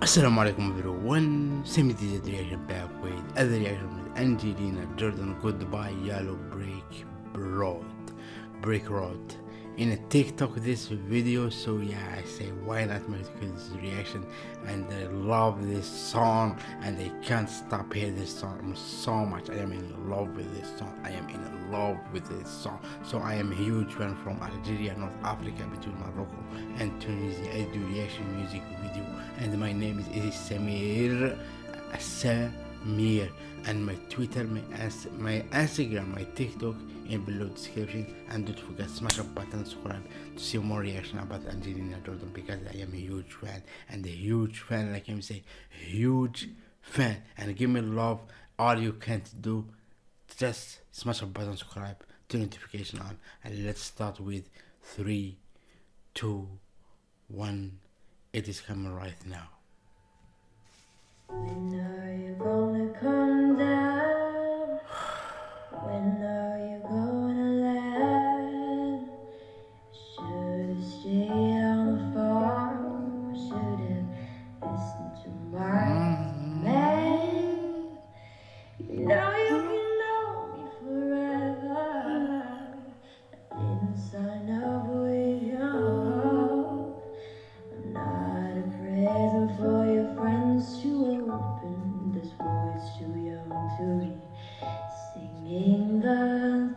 Assalamu alaikum everyone, Semi DJ reaction back with other reaction with Angelina Jordan. Goodbye Yellow Brick Road Brick Road in a TikTok this video so yeah I say why not make this reaction? And I love this song and I can't stop hearing this song so much. I am in love with this song. I am in love with this song. So I am a huge fan from Algeria North Africa between Morocco and Tunisia. I do reaction music video and my name is, is Samir Samir and my Twitter, my, As- my Instagram, my TikTok in below description and don't forget smash the button subscribe to see more reaction about Angelina Jordan because I am a huge fan and a huge fan like I'm saying huge fan. And give me love all you can do just smash the button subscribe to notification on and let's start with three two one. It is coming right now when are you gonna come down? When are you gonna land? Should've stayed on the farm. Should've listened to my mm. man. You singing the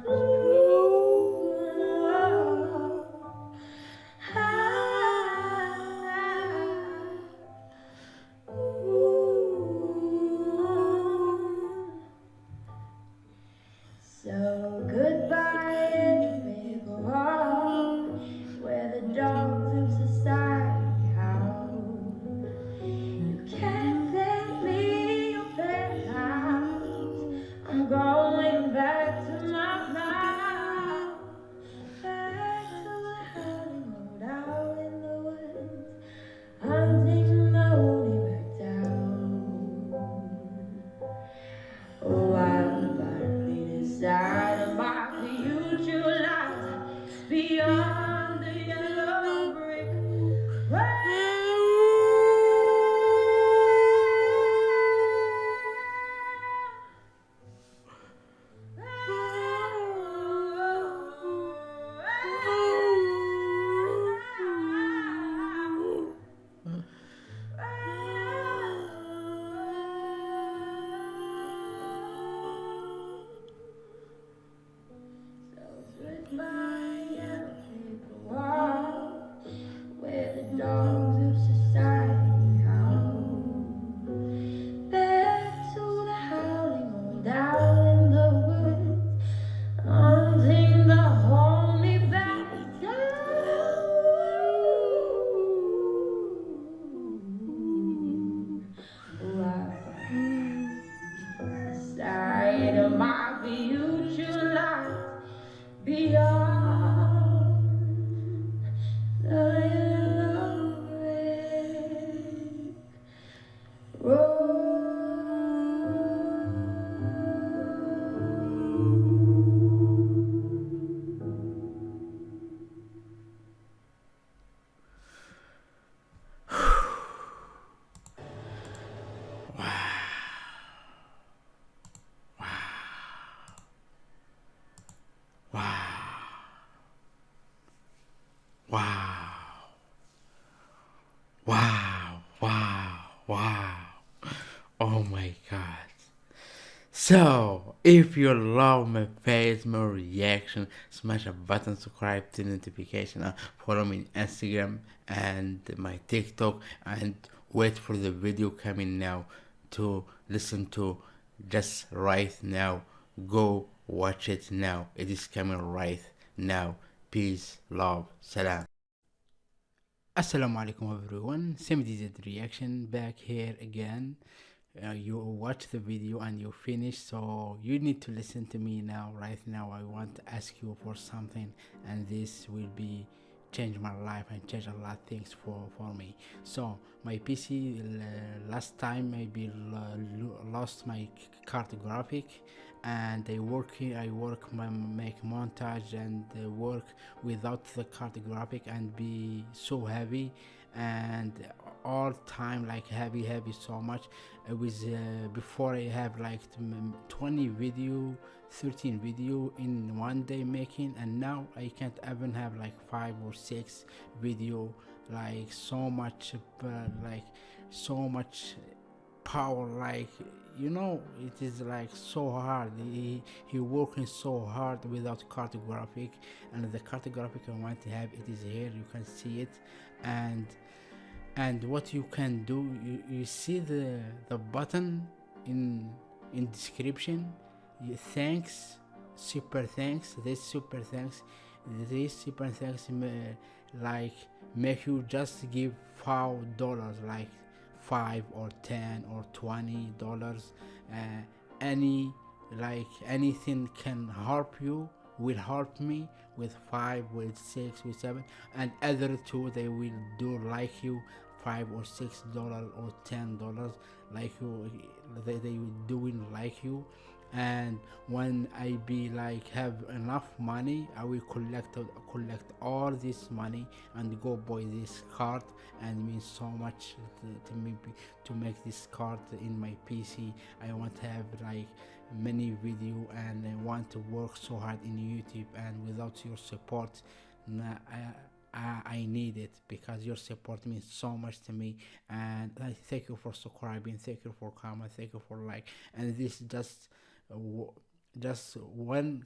Wow. Wow. Wow. Wow. Oh my god. So, if you love my face, my reaction, smash a button, subscribe to notification, and follow me on Instagram and my TikTok, and wait for the video coming now to listen to just right now. Go watch it now. It is coming right now. Peace, love, salam. Assalamu alaikum everyone. Same DZ reaction back here again. Uh, you watch the video and you finish, so you need to listen to me now. Right now, I want to ask you for something, and this will be change my life and change a lot of things for for me so my pc uh, last time maybe lost my card graphic and I work here. I work my make montage and work without the card graphic and be so heavy and all time like heavy heavy so much. It was uh, before I have like 20 video 13 video in one day making and now I can't even have like five or six video like so much uh, like so much power like you know it is like so hard. He he working so hard without card graphic and the card graphic i want to have it is here you can see it. And and what you can do you, you see the the button in in description? Thanks super thanks this super thanks this super thanks like make you just give five dollars like five or ten or twenty dollars uh, any like anything can help you will help me with five with six with seven and other two they will do like you five or six dollars or ten dollars like you they, they doing like you. And when i be like have enough money i will collect collect all this money and go buy this card and means so much to, to me to make this card in my pc i want to have like many video and i want to work so hard in youtube. And without your support nah, I, I, I need it because your support means so much to me. And I thank you for subscribing thank you for comment thank you for like and this just just one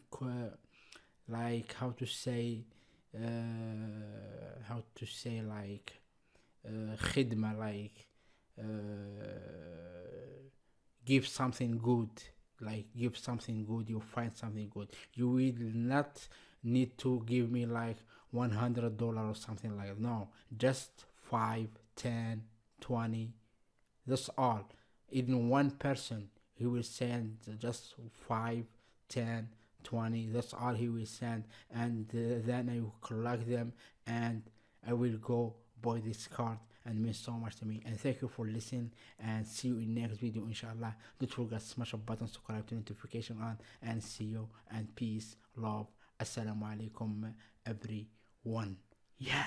like how to say uh, how to say like uh, khidma like uh, give something good like give something good you find something good. You will not need to give me like 100 dollar or something like that. no just 5 10 20 that's all. Even one person he will send just 5 10 20 that's all he will send. And uh, then i will collect them and i will go buy this card and means so much to me. And thank you for listening and see you in next video inshallah. Don't forget smash a button subscribe to notification on and see you. And peace love. Assalamu alaikum everyone yeah